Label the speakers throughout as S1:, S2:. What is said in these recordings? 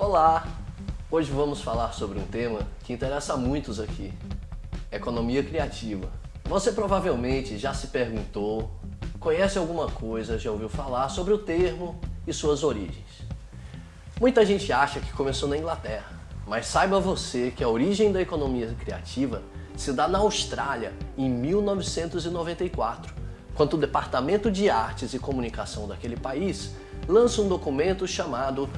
S1: Olá! Hoje vamos falar sobre um tema que interessa a muitos aqui, economia criativa. Você provavelmente já se perguntou, conhece alguma coisa, já ouviu falar sobre o termo e suas origens. Muita gente acha que começou na Inglaterra, mas saiba você que a origem da economia criativa se dá na Austrália em 1994, quando o Departamento de Artes e Comunicação daquele país lança um documento chamado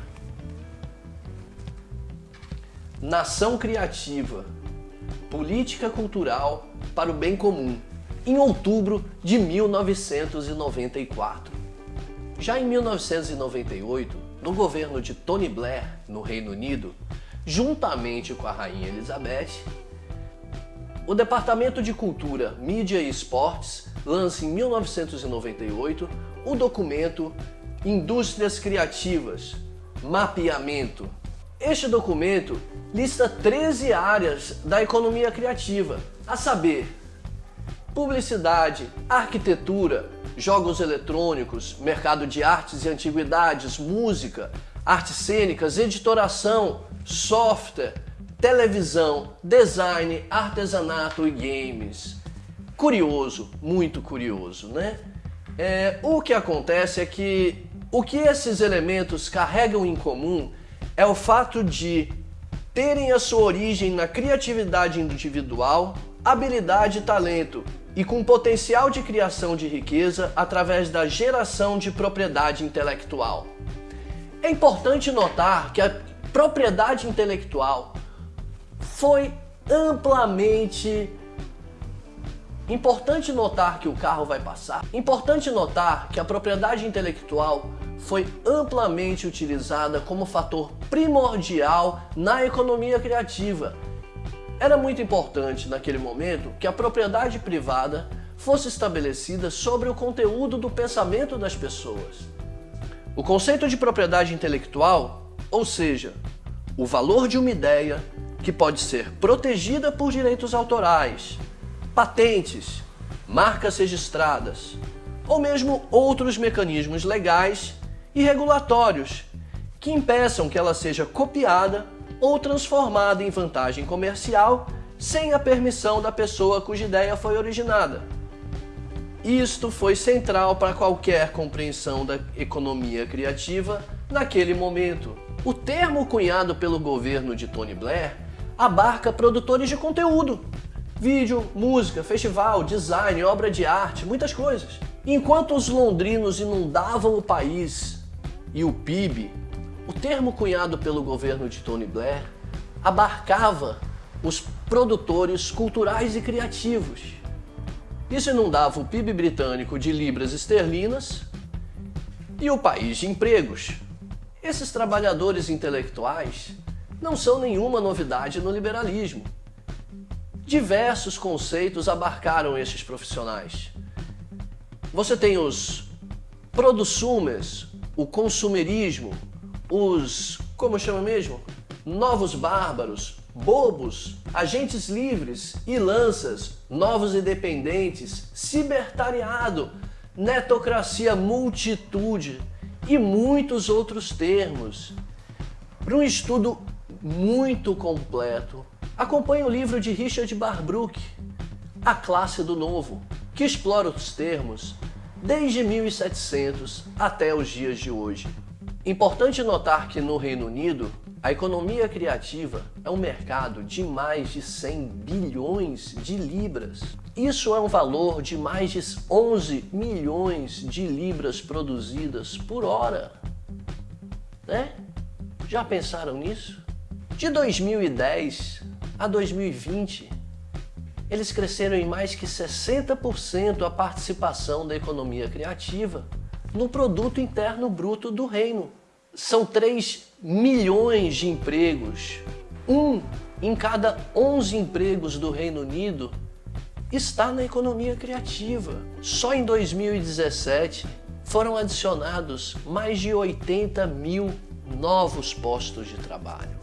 S1: Nação Criativa, Política Cultural para o Bem Comum, em outubro de 1994. Já em 1998, no governo de Tony Blair, no Reino Unido, juntamente com a Rainha Elizabeth, o Departamento de Cultura, Mídia e Esportes lança em 1998 o documento Indústrias Criativas, Mapeamento, este documento lista 13 áreas da economia criativa, a saber, publicidade, arquitetura, jogos eletrônicos, mercado de artes e antiguidades, música, artes cênicas, editoração, software, televisão, design, artesanato e games. Curioso, muito curioso, né? É, o que acontece é que o que esses elementos carregam em comum é o fato de terem a sua origem na criatividade individual, habilidade e talento, e com potencial de criação de riqueza através da geração de propriedade intelectual. É importante notar que a propriedade intelectual foi amplamente Importante notar que o carro vai passar. Importante notar que a propriedade intelectual foi amplamente utilizada como fator primordial na economia criativa. Era muito importante naquele momento que a propriedade privada fosse estabelecida sobre o conteúdo do pensamento das pessoas. O conceito de propriedade intelectual, ou seja, o valor de uma ideia que pode ser protegida por direitos autorais, patentes, marcas registradas ou mesmo outros mecanismos legais e regulatórios que impeçam que ela seja copiada ou transformada em vantagem comercial sem a permissão da pessoa cuja ideia foi originada. Isto foi central para qualquer compreensão da economia criativa naquele momento. O termo cunhado pelo governo de Tony Blair abarca produtores de conteúdo, vídeo, música, festival, design, obra de arte, muitas coisas. Enquanto os londrinos inundavam o país e o PIB, o termo cunhado pelo governo de Tony Blair abarcava os produtores culturais e criativos. Isso inundava o PIB britânico de libras esterlinas e o país de empregos. Esses trabalhadores intelectuais não são nenhuma novidade no liberalismo. Diversos conceitos abarcaram estes profissionais. Você tem os producumers, o consumerismo, os, como chama mesmo? Novos bárbaros, bobos, agentes livres e lanças, novos independentes, cibertariado, netocracia multitude e muitos outros termos. Para um estudo muito completo, acompanhe o livro de Richard Barbrook, A Classe do Novo, que explora os termos desde 1700 até os dias de hoje. Importante notar que no Reino Unido, a economia criativa é um mercado de mais de 100 bilhões de libras. Isso é um valor de mais de 11 milhões de libras produzidas por hora. Né? Já pensaram nisso? De 2010 a 2020, eles cresceram em mais que 60% a participação da economia criativa no produto interno bruto do reino. São 3 milhões de empregos. Um em cada 11 empregos do Reino Unido está na economia criativa. Só em 2017 foram adicionados mais de 80 mil novos postos de trabalho.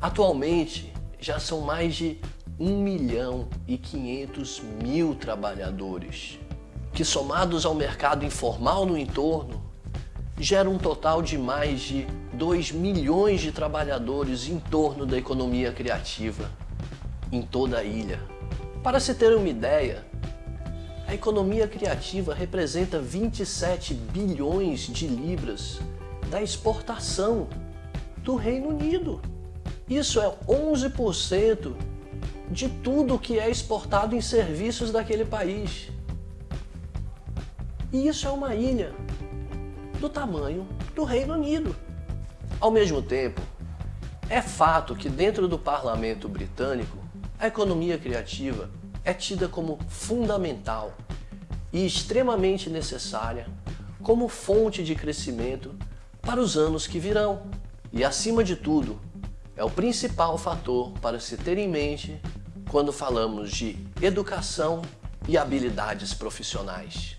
S1: Atualmente, já são mais de 1 milhão e 500 mil trabalhadores, que somados ao mercado informal no entorno, geram um total de mais de 2 milhões de trabalhadores em torno da economia criativa em toda a ilha. Para se ter uma ideia, a economia criativa representa 27 bilhões de libras da exportação do Reino Unido. Isso é 11% de tudo que é exportado em serviços daquele país. E isso é uma ilha do tamanho do Reino Unido. Ao mesmo tempo, é fato que dentro do parlamento britânico, a economia criativa é tida como fundamental e extremamente necessária como fonte de crescimento para os anos que virão. E acima de tudo, é o principal fator para se ter em mente quando falamos de educação e habilidades profissionais.